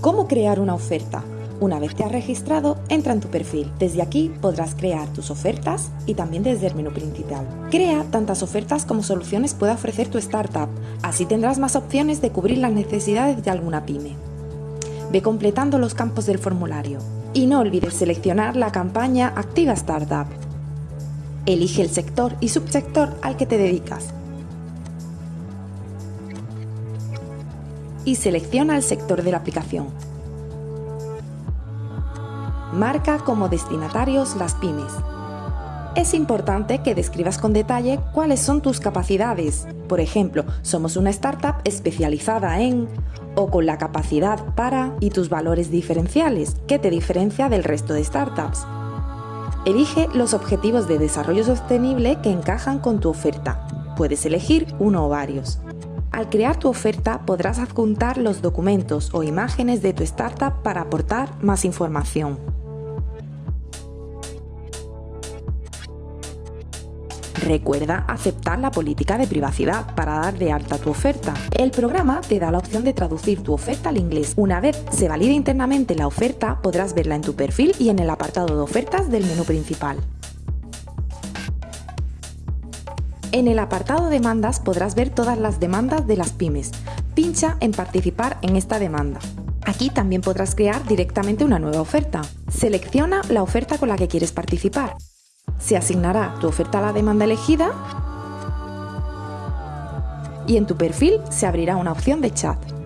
¿Cómo crear una oferta? Una vez te has registrado, entra en tu perfil. Desde aquí podrás crear tus ofertas y también desde el menú principal. Crea tantas ofertas como soluciones pueda ofrecer tu startup. Así tendrás más opciones de cubrir las necesidades de alguna pyme. Ve completando los campos del formulario. Y no olvides seleccionar la campaña Activa Startup. Elige el sector y subsector al que te dedicas. Y selecciona el sector de la aplicación. Marca como destinatarios las pymes. Es importante que describas con detalle cuáles son tus capacidades. Por ejemplo, somos una startup especializada en o con la capacidad para y tus valores diferenciales, que te diferencia del resto de startups. Elige los objetivos de desarrollo sostenible que encajan con tu oferta. Puedes elegir uno o varios. Al crear tu oferta podrás adjuntar los documentos o imágenes de tu startup para aportar más información. Recuerda aceptar la política de privacidad para dar de alta tu oferta. El programa te da la opción de traducir tu oferta al inglés. Una vez se valide internamente la oferta, podrás verla en tu perfil y en el apartado de ofertas del menú principal. En el apartado demandas podrás ver todas las demandas de las pymes. Pincha en participar en esta demanda. Aquí también podrás crear directamente una nueva oferta. Selecciona la oferta con la que quieres participar se asignará tu oferta a la demanda elegida y en tu perfil se abrirá una opción de chat.